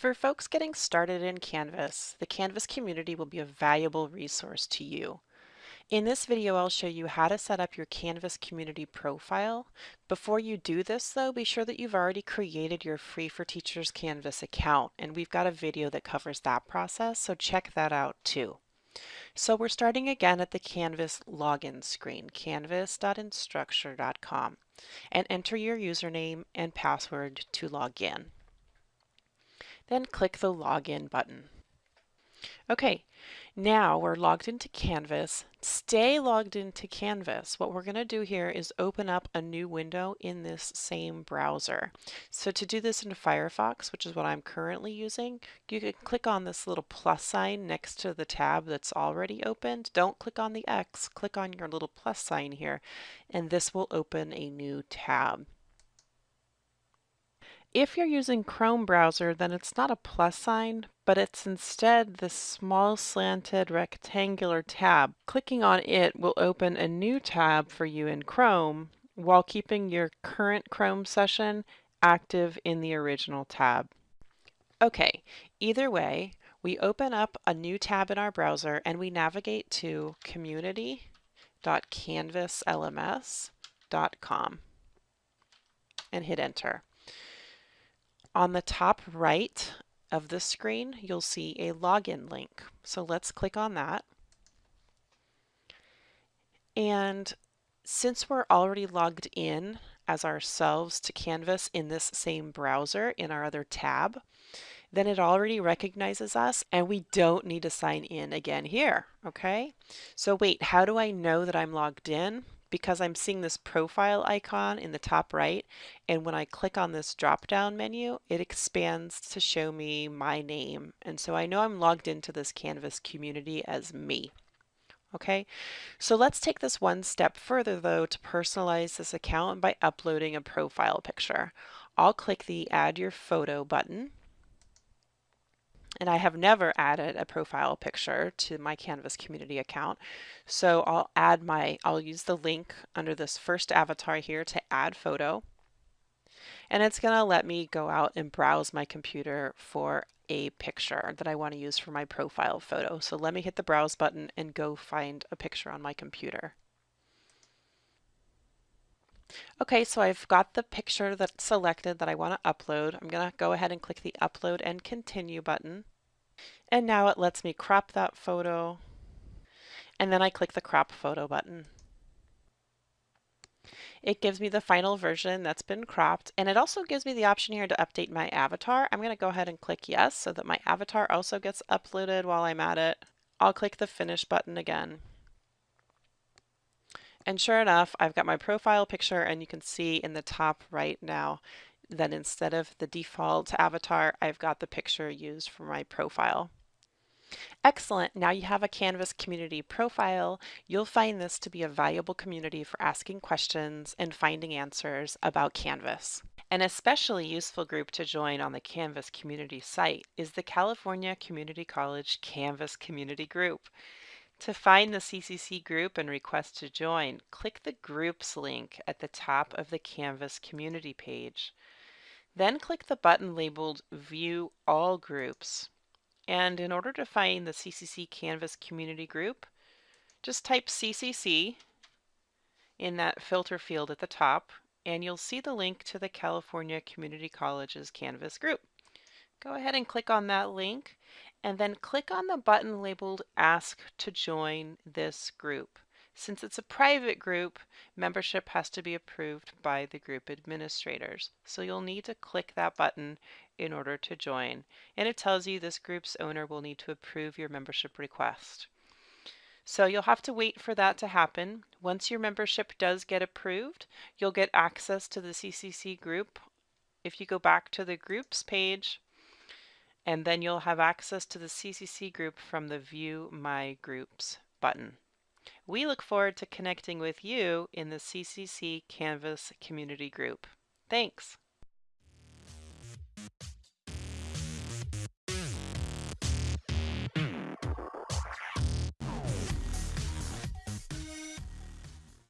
For folks getting started in Canvas, the Canvas community will be a valuable resource to you. In this video, I'll show you how to set up your Canvas community profile. Before you do this though, be sure that you've already created your Free for Teachers Canvas account, and we've got a video that covers that process, so check that out too. So we're starting again at the Canvas login screen, canvas.instructure.com, and enter your username and password to log in then click the Login button. Okay, now we're logged into Canvas. Stay logged into Canvas. What we're going to do here is open up a new window in this same browser. So to do this in Firefox, which is what I'm currently using, you can click on this little plus sign next to the tab that's already opened. Don't click on the X, click on your little plus sign here, and this will open a new tab. If you're using Chrome browser, then it's not a plus sign, but it's instead this small slanted rectangular tab. Clicking on it will open a new tab for you in Chrome while keeping your current Chrome session active in the original tab. Okay, either way, we open up a new tab in our browser and we navigate to community.canvaslms.com and hit enter. On the top right of the screen, you'll see a login link. So let's click on that. And since we're already logged in as ourselves to Canvas in this same browser in our other tab, then it already recognizes us and we don't need to sign in again here, okay? So wait, how do I know that I'm logged in? Because I'm seeing this profile icon in the top right and when I click on this drop down menu it expands to show me my name and so I know I'm logged into this Canvas community as me. Okay, so let's take this one step further though to personalize this account by uploading a profile picture. I'll click the add your photo button and I have never added a profile picture to my Canvas community account. So I'll add my, I'll use the link under this first avatar here to add photo. And it's going to let me go out and browse my computer for a picture that I want to use for my profile photo. So let me hit the browse button and go find a picture on my computer. Okay, so I've got the picture that's selected that I want to upload. I'm going to go ahead and click the upload and continue button. And now it lets me crop that photo. And then I click the crop photo button. It gives me the final version that's been cropped and it also gives me the option here to update my avatar. I'm going to go ahead and click yes so that my avatar also gets uploaded while I'm at it. I'll click the finish button again. And sure enough, I've got my profile picture and you can see in the top right now that instead of the default avatar, I've got the picture used for my profile. Excellent. Now you have a Canvas community profile. You'll find this to be a valuable community for asking questions and finding answers about Canvas. An especially useful group to join on the Canvas community site is the California Community College Canvas Community Group. To find the CCC group and request to join, click the Groups link at the top of the Canvas community page. Then click the button labeled View All Groups. And in order to find the CCC Canvas community group, just type CCC in that filter field at the top, and you'll see the link to the California Community College's Canvas group. Go ahead and click on that link and then click on the button labeled Ask to join this group. Since it's a private group, membership has to be approved by the group administrators. So you'll need to click that button in order to join. And it tells you this group's owner will need to approve your membership request. So you'll have to wait for that to happen. Once your membership does get approved, you'll get access to the CCC group. If you go back to the groups page, and then you'll have access to the CCC group from the View My Groups button. We look forward to connecting with you in the CCC Canvas community group. Thanks.